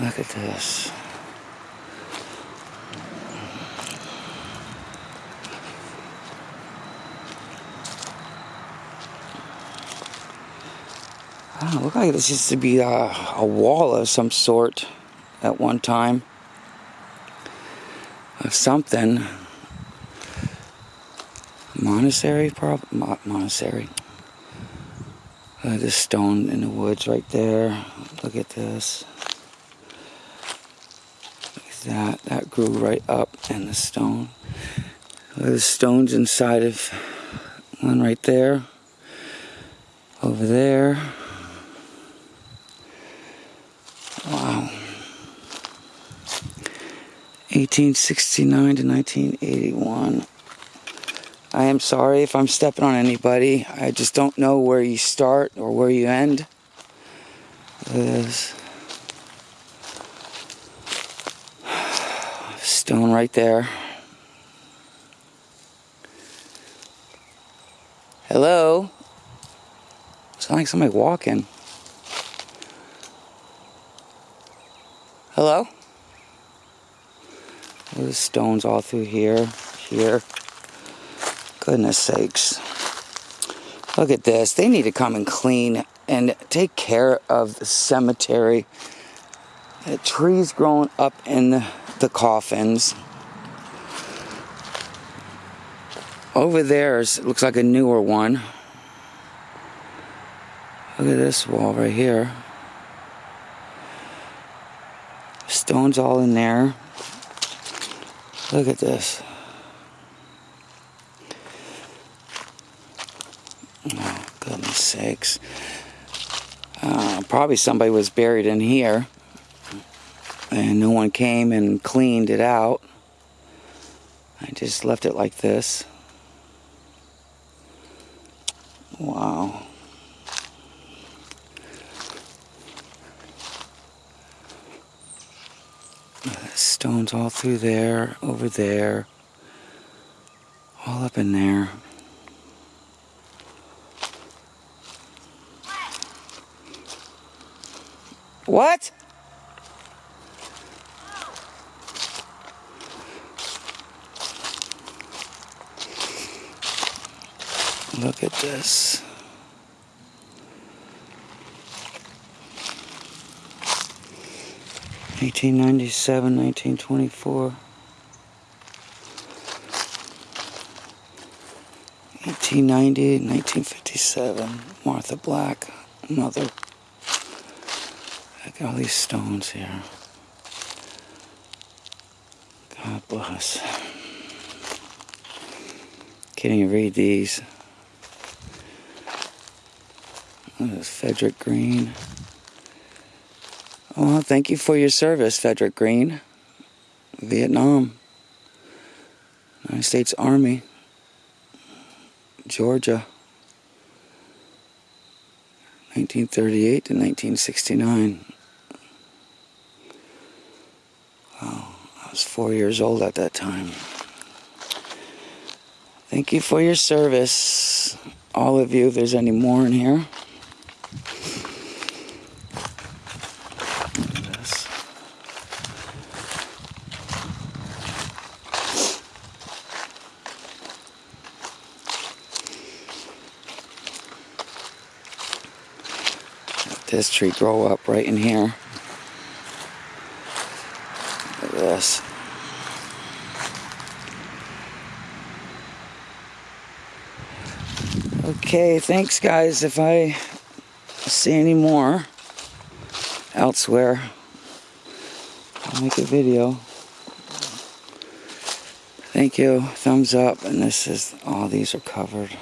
Look at this. Oh, look like this used to be a, a wall of some sort at one time. Of something. Monastery, probably. Mo monastery. Uh, this stone in the woods right there. Look at this. That. That grew right up in the stone. There's stones inside of one right there. Over there. Wow. 1869 to 1981. I am sorry if I'm stepping on anybody. I just don't know where you start or where you end. There's stone right there. Hello? Sound like somebody walking. Hello? There's stones all through here, here. Goodness sakes. Look at this. They need to come and clean and take care of the cemetery. The trees growing up in the, the coffins. Over there is, looks like a newer one. Look at this wall right here. Stones all in there. Look at this. Oh, goodness sakes. Uh, probably somebody was buried in here and no one came and cleaned it out. I just left it like this. Wow. Stones all through there, over there, all up in there. What? Look at this. Eighteen ninety seven, nineteen twenty four. 1890, 1957, Martha Black, another. Look at all these stones here. God bless. Can you read these. There's Frederick Green. Oh, thank you for your service, Frederick Green. Vietnam. United States Army. Georgia. 1938 to 1969. Wow, I was four years old at that time. Thank you for your service, all of you, if there's any more in here. This tree grow up right in here. Look at this. Okay, thanks guys. If I see any more elsewhere, I'll make a video. Thank you. Thumbs up. And this is, all these are covered.